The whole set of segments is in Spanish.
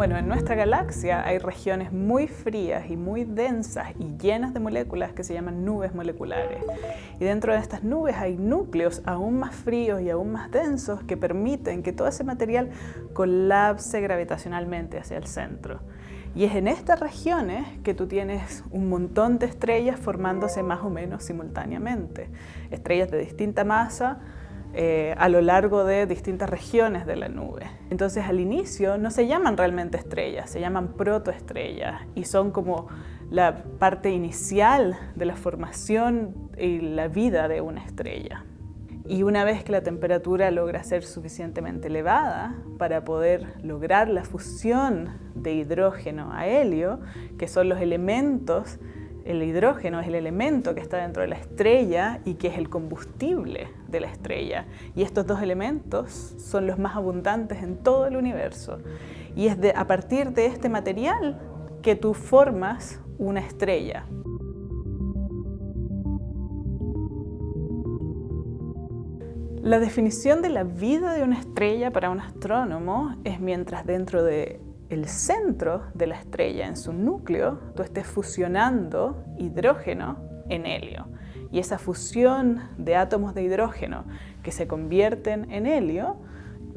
Bueno, en nuestra galaxia hay regiones muy frías y muy densas y llenas de moléculas que se llaman nubes moleculares. Y dentro de estas nubes hay núcleos aún más fríos y aún más densos que permiten que todo ese material colapse gravitacionalmente hacia el centro. Y es en estas regiones que tú tienes un montón de estrellas formándose más o menos simultáneamente. Estrellas de distinta masa, eh, a lo largo de distintas regiones de la nube. Entonces al inicio no se llaman realmente estrellas, se llaman protoestrellas y son como la parte inicial de la formación y la vida de una estrella. Y una vez que la temperatura logra ser suficientemente elevada para poder lograr la fusión de hidrógeno a helio, que son los elementos el hidrógeno es el elemento que está dentro de la estrella y que es el combustible de la estrella. Y estos dos elementos son los más abundantes en todo el universo. Y es a partir de este material que tú formas una estrella. La definición de la vida de una estrella para un astrónomo es mientras dentro de centro de la estrella, en su núcleo, tú estés fusionando hidrógeno en helio. Y esa fusión de átomos de hidrógeno que se convierten en helio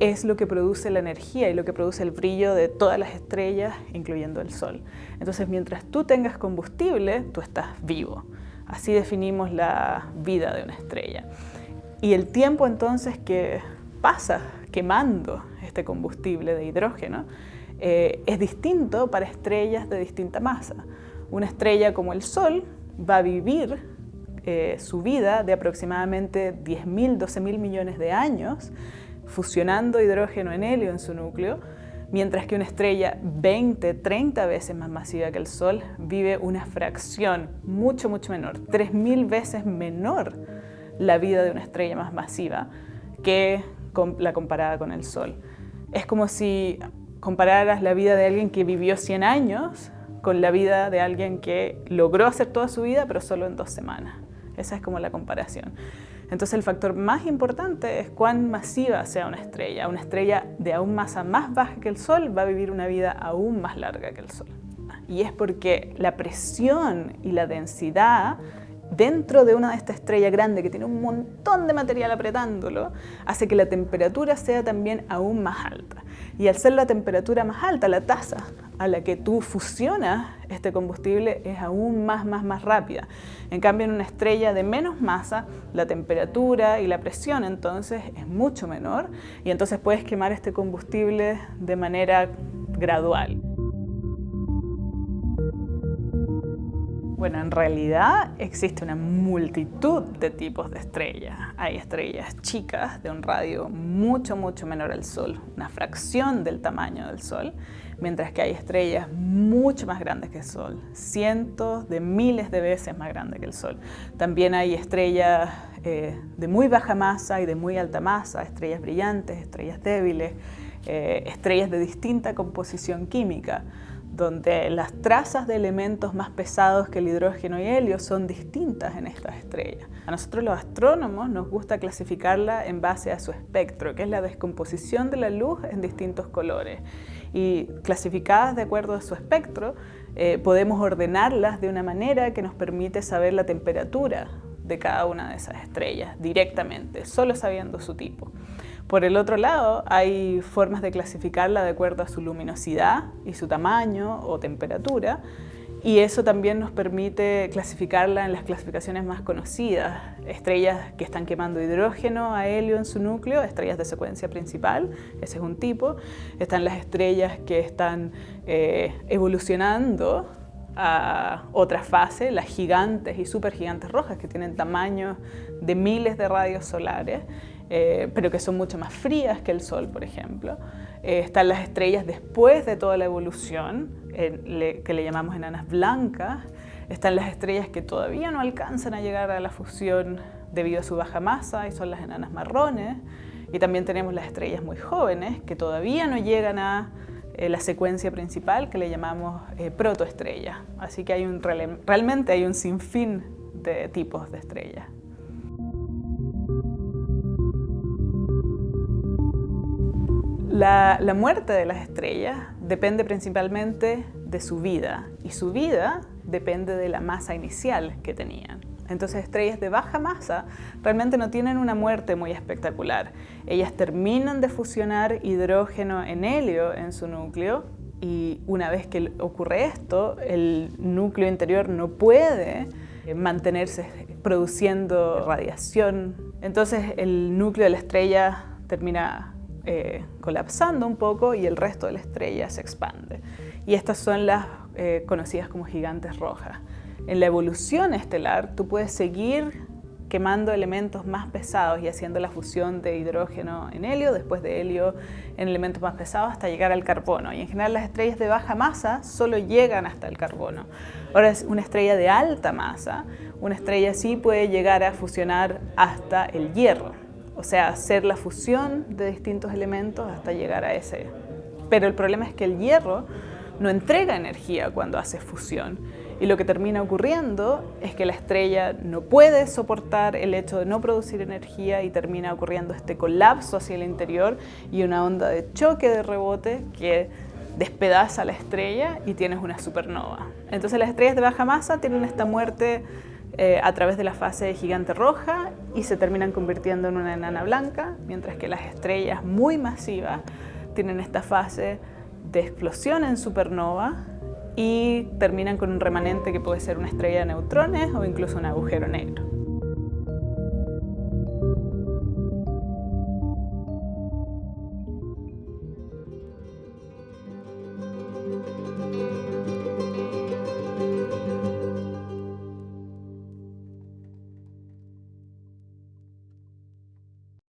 es lo que produce la energía y lo que produce el brillo de todas las estrellas, incluyendo el Sol. Entonces, mientras tú tengas combustible, tú estás vivo. Así definimos la vida de una estrella. Y el tiempo entonces que pasa quemando este combustible de hidrógeno eh, es distinto para estrellas de distinta masa. Una estrella como el Sol va a vivir eh, su vida de aproximadamente 10.000, 12.000 millones de años fusionando hidrógeno en helio en su núcleo, mientras que una estrella 20, 30 veces más masiva que el Sol vive una fracción mucho, mucho menor, 3.000 veces menor la vida de una estrella más masiva que la comparada con el Sol. Es como si compararas la vida de alguien que vivió 100 años con la vida de alguien que logró hacer toda su vida, pero solo en dos semanas. Esa es como la comparación. Entonces el factor más importante es cuán masiva sea una estrella. Una estrella de aún masa más baja que el Sol va a vivir una vida aún más larga que el Sol. Y es porque la presión y la densidad dentro de una de estas estrellas grandes que tiene un montón de material apretándolo, hace que la temperatura sea también aún más alta. Y al ser la temperatura más alta, la tasa a la que tú fusionas este combustible es aún más, más, más rápida. En cambio, en una estrella de menos masa, la temperatura y la presión entonces es mucho menor y entonces puedes quemar este combustible de manera gradual. Bueno, en realidad existe una multitud de tipos de estrellas. Hay estrellas chicas de un radio mucho, mucho menor al Sol, una fracción del tamaño del Sol, mientras que hay estrellas mucho más grandes que el Sol, cientos de miles de veces más grandes que el Sol. También hay estrellas eh, de muy baja masa y de muy alta masa, estrellas brillantes, estrellas débiles, eh, estrellas de distinta composición química donde las trazas de elementos más pesados que el hidrógeno y helio son distintas en estas estrellas. A nosotros los astrónomos nos gusta clasificarla en base a su espectro, que es la descomposición de la luz en distintos colores. Y clasificadas de acuerdo a su espectro, eh, podemos ordenarlas de una manera que nos permite saber la temperatura de cada una de esas estrellas directamente, solo sabiendo su tipo. Por el otro lado, hay formas de clasificarla de acuerdo a su luminosidad y su tamaño o temperatura, y eso también nos permite clasificarla en las clasificaciones más conocidas. Estrellas que están quemando hidrógeno a helio en su núcleo, estrellas de secuencia principal, ese es un tipo. Están las estrellas que están eh, evolucionando a otra fase, las gigantes y supergigantes rojas, que tienen tamaños de miles de radios solares. Eh, pero que son mucho más frías que el Sol, por ejemplo. Eh, están las estrellas después de toda la evolución, que le llamamos enanas blancas. Están las estrellas que todavía no alcanzan a llegar a la fusión debido a su baja masa, y son las enanas marrones. Y también tenemos las estrellas muy jóvenes, que todavía no llegan a eh, la secuencia principal que le llamamos protoestrella. Así que hay un, realmente hay un sinfín de tipos de estrellas. La, muerte de las estrellas depende principalmente de su vida y su vida depende de la masa inicial que tenían. Entonces estrellas de baja masa realmente no tienen una muerte muy espectacular. Ellas terminan de fusionar hidrógeno en helio en su núcleo y una vez que ocurre esto, el núcleo interior no puede eh, mantenerse produciendo radiación. Entonces el núcleo de la estrella termina eh, colapsando un poco y el resto de la estrella se expande. Y estas son las eh, conocidas como gigantes rojas. En la evolución estelar tú puedes seguir quemando elementos más pesados y haciendo la fusión de hidrógeno en helio, después de helio en elementos más pesados hasta llegar al carbono. Y en general las estrellas de baja masa solo llegan hasta el carbono. Ahora es una estrella de alta masa, una estrella sí puede llegar a fusionar hasta el hierro. O sea, hacer la fusión de distintos elementos hasta llegar a ese. Pero el problema es que el hierro no entrega energía cuando hace fusión y lo que termina ocurriendo es que la estrella no puede soportar el hecho de no producir energía y termina ocurriendo este colapso hacia el interior y una onda de choque de rebote que despedaza la estrella y tienes una supernova. Entonces las estrellas de baja masa tienen esta muerte eh, a través de la fase de gigante roja y se terminan convirtiendo en una enana blanca, mientras que las estrellas muy masivas tienen esta fase de explosión en supernova y terminan con un remanente que puede ser una estrella de neutrones o incluso un agujero negro.